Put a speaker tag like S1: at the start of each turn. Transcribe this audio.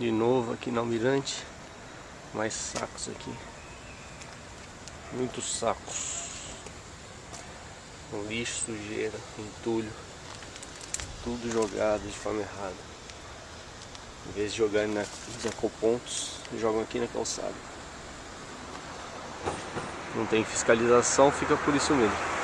S1: De novo aqui na Almirante. Mais sacos aqui. Muitos sacos. Lixo, sujeira, entulho. Tudo jogado de forma errada. Em vez de jogarem nos ecopontos, jogam aqui na calçada. Não tem fiscalização, fica por isso mesmo.